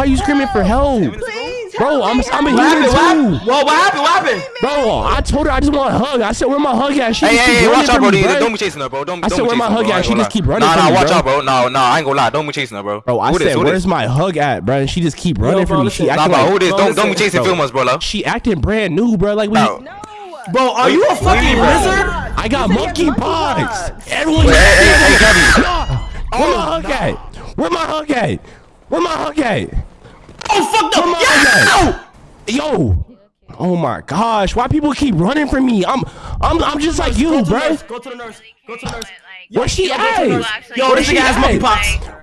Why are you screaming for help? Please, Bro, help I'm me, I'm a human happened? What too. What, what happened? What happened? Bro, I told her I just want a hug. I said where my hug at? She Hey, just hey, keep hey, running watch out, bro. me, Don't bro. don't be chasing her, bro. Don't, I don't said, be where my hug bro. at? She just keep running Nah, from nah, me, watch out, bro. No, no, I ain't gonna lie. Don't be chasing her, bro. Bro, I said where's my hug at, bro? And she just keep running bro, from me. She acting but who like this? Bro, Don't don't be chasing bro. filmers, bro. she acting brand new, bro. Like we. No. No. Bro, are you a What do you fucking bro? lizard? I got monkey said you had monkeypox. monkeypox. Everyone. Wait, hey, hey, hey, Gabby. Where my oh, hug at? Where my hug at? Where my hug at? Oh, fuck Where no. my hug Yeah! at? Yo. Oh my gosh, why people keep running from me? I'm I'm I'm just like you, Go to the bro. Go to the nurse. Go to the nurse. Where she at? go to the nurse. Yo, Where this she nigga has at? monkeypox.